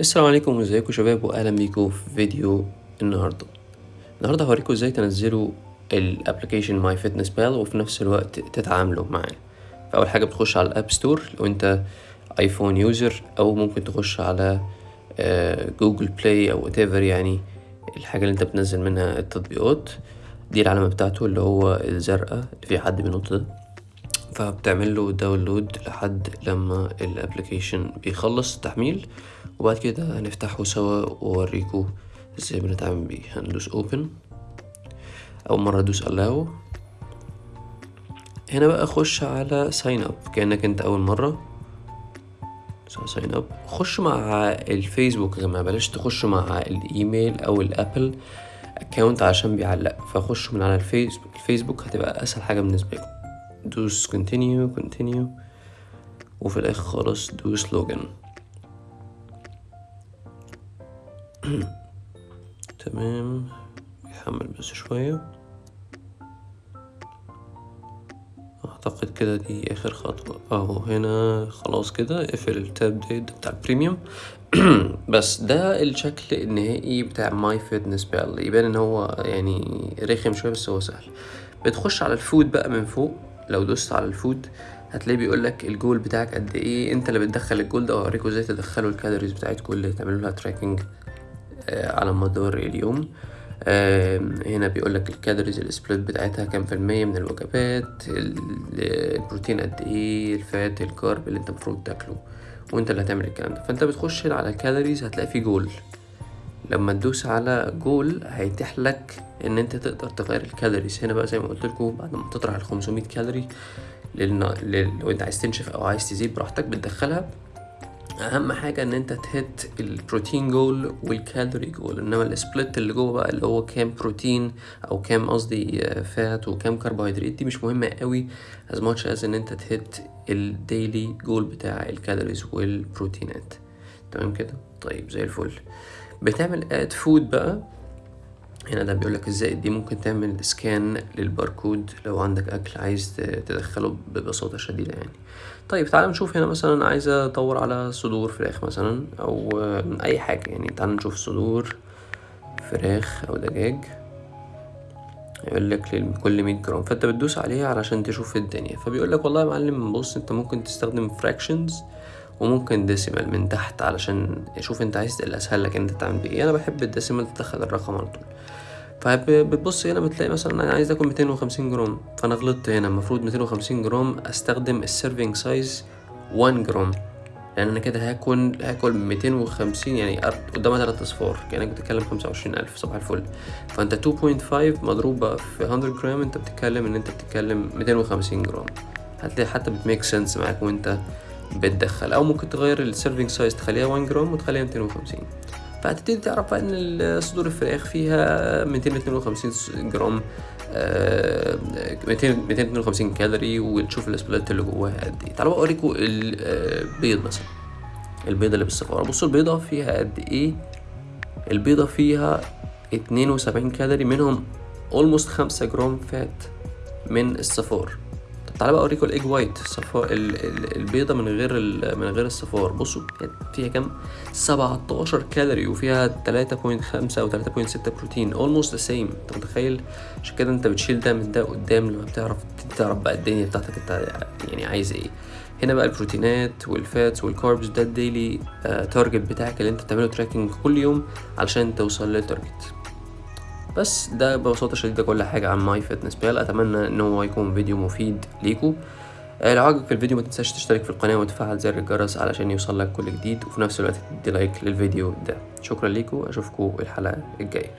السلام عليكم وازيكم شباب واهلا بيكم في فيديو النهارده. النهارده هوريكم إزاي تنزلوا ال application ماي فيتنس بال وفي نفس الوقت تتعاملوا معاه. فأول حاجة بتخش على الأب ستور لو انت آيفون user أو ممكن تخش على جوجل بلاي أو whatever يعني الحاجة اللي انت بتنزل منها التطبيقات. دي العلامة بتاعته اللي هو الزرقاء اللي فيه حد بينط ده. فبتعمل له download لحد لما ال application بيخلص تحميل وبعد كده هنفتحه سوا واوريكم إزاي بنتعامل بيه. هندوس open. أول مرة أدوس allow. هنا بقى خش على sign up. كأنك أنت أول مرة. Sign up. خش مع الفيسبوك يا جماعة. بلاش تخش مع الإيميل أو الأبل account عشان بيعلق. فخش من على الفيسبوك. الفيسبوك هتبقى أسهل حاجة بالنسبة لكم. دوس continue continue. وفي الآخر خالص دوس login. تمام. يحمل بس شوية. أعتقد كده دي آخر خطوة. أهو هنا خلاص كده. اقفل ال tab دي بتاع ال premium بس ده الشكل النهائي بتاع ماي فيتنس بال يبان إن هو يعني رخم شوية بس هو سهل. بتخش على ال food بقى من فوق. لو دوست على ال food هتلاقي بيقول لك الجول بتاعك قد إيه أنت اللي بتدخل الجول ده واوريكم إزاي تدخلوا ال calories بتاعتكم اللي تعملوا لها tracking على مدار اليوم. هنا بيقول لك ال calories ال split بتاعتها كام في المية من الوجبات البروتين قد إيه ال fat ال carb اللي أنت المفروض تاكله وأنت اللي هتعمل الكلام ده. فأنت بتخش على ال calories هتلاقي فيه جول. لما تدوس على جول هيتيح لك إن أنت تقدر تغير ال calories هنا بقى زي ما قلت لكم بعد ما تطرح ال 500 كالوري لل... لل... لو انت عايز تنشف أو عايز تزيد براحتك بتدخلها. أهم حاجة إن أنت ت hit ال protein goal وال calorie goal إنما ال split اللي جوه بقى اللي هو كام بروتين أو كام قصدي fat وكام كربوهيدرات دي مش مهمة قوي as much as إن أنت ت hit ال daily goal بتاع ال calories والبروتينات تمام كده؟ طيب زي الفل. بتعمل add food بقى. هنا ده بيقول لك إزاي. دي ممكن تعمل scan للباركود لو عندك أكل عايز تدخله ببساطة شديدة يعني. طيب تعال نشوف هنا مثلا عايز أدور على صدور فراخ مثلا أو أي حاجة يعني. تعال نشوف صدور فراخ أو دجاج. يقول لك لكل 100 جرام. فأنت بتدوس عليها علشان تشوف الدنيا. فبيقول لك والله يا معلم بص أنت ممكن تستخدم fractions وممكن decimal من تحت علشان شوف انت عايز الاسهل لك انت تعمل بيه أنا بحب ال decimal تدخل الرقم على طول. فبتبص هنا بتلاقي مثلا أنا عايز آكل 250 جرام فأنا غلطت هنا المفروض 250 جرام أستخدم ال serving size 1 جرام لأن أنا كده هاكل هاكل 250 يعني قدامها تلات أصفار كأنك بتتكلم 25000 صباح الفل. فأنت 2.5 مضروبة في 100 جرام أنت بتتكلم إن أنت بتتكلم 250 جرام. هتلاقي حتى بت make sense معاك وأنت بتدخل أو ممكن تغير ال serving size تخليها 1 جرام وتخليها 250 فهتبتدي تعرف إن صدور الفراخ فيها 252 جرام آه 252 كالوري وتشوف ال split اللي جواها قد إيه. تعالوا أوريكم البيض مثلا. البيضة اللي بالصفاره بصوا البيضة فيها قد إيه؟ البيضة فيها 72 كالوري منهم almost 5 جرام fat من الصفار. تعالى بقى اوريكم ال egg white صفار البيضة من غير من غير الصفار. بصوا فيها كام؟ 17 كالوري وفيها 3.5 أو 3.6 بروتين almost the same انت متخيل؟ عشان كده انت بتشيل ده من ده قدام لما بتعرف تعرف بقى الدنيا بتاعتك انت يعني عايز إيه. هنا بقى البروتينات وال fats وال carbs ده ال daily آه target بتاعك اللي انت بتعمله tracking كل يوم علشان توصل لل target بس ده ببساطة شديدة كل حاجة عن MyFitnessPal أتمنى إن هو يكون فيديو مفيد ليكوا آه لو عجبك الفيديو ما تنساش تشترك في القناة وتفعل زر الجرس علشان يوصل لك كل جديد وفي نفس الوقت تدي like للفيديو ده. شكرا ليكوا أشوفكوا الحلقة الجاية.